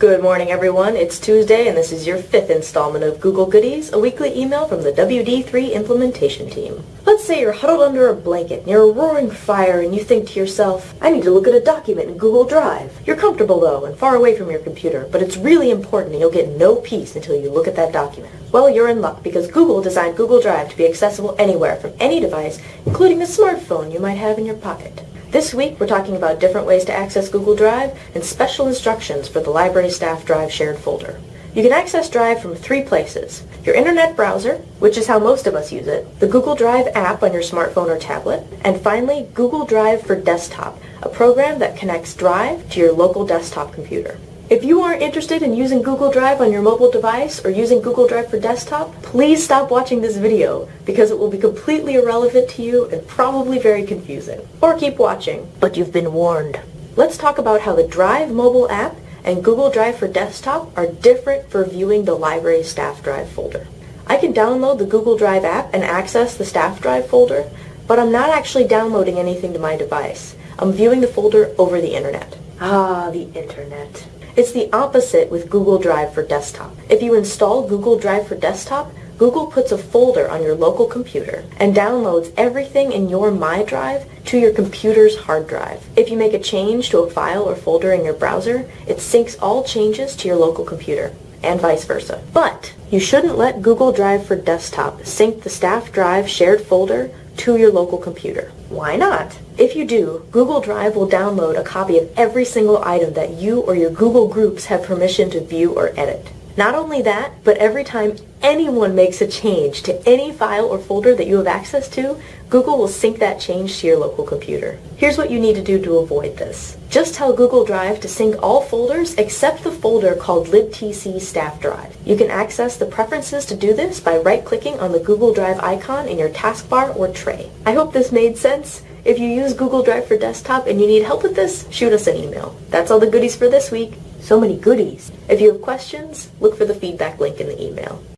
Good morning, everyone. It's Tuesday, and this is your fifth installment of Google Goodies, a weekly email from the WD3 implementation team. Let's say you're huddled under a blanket near a roaring fire, and you think to yourself, I need to look at a document in Google Drive. You're comfortable, though, and far away from your computer, but it's really important, and you'll get no peace until you look at that document. Well, you're in luck, because Google designed Google Drive to be accessible anywhere from any device, including the smartphone you might have in your pocket. This week, we're talking about different ways to access Google Drive and special instructions for the library staff Drive shared folder. You can access Drive from three places. Your internet browser, which is how most of us use it, the Google Drive app on your smartphone or tablet, and finally, Google Drive for Desktop, a program that connects Drive to your local desktop computer. If you aren't interested in using Google Drive on your mobile device or using Google Drive for desktop, please stop watching this video because it will be completely irrelevant to you and probably very confusing. Or keep watching, but you've been warned. Let's talk about how the Drive mobile app and Google Drive for desktop are different for viewing the library staff drive folder. I can download the Google Drive app and access the staff drive folder, but I'm not actually downloading anything to my device. I'm viewing the folder over the internet. Ah, the internet. It's the opposite with Google Drive for Desktop. If you install Google Drive for Desktop, Google puts a folder on your local computer and downloads everything in your My Drive to your computer's hard drive. If you make a change to a file or folder in your browser, it syncs all changes to your local computer and vice versa. But you shouldn't let Google Drive for Desktop sync the staff drive shared folder to your local computer. Why not? If you do, Google Drive will download a copy of every single item that you or your Google groups have permission to view or edit. Not only that, but every time anyone makes a change to any file or folder that you have access to, Google will sync that change to your local computer. Here's what you need to do to avoid this. Just tell Google Drive to sync all folders except the folder called libtc staff drive. You can access the preferences to do this by right-clicking on the Google Drive icon in your taskbar or tray. I hope this made sense. If you use Google Drive for desktop and you need help with this, shoot us an email. That's all the goodies for this week. So many goodies. If you have questions, look for the feedback link in the email.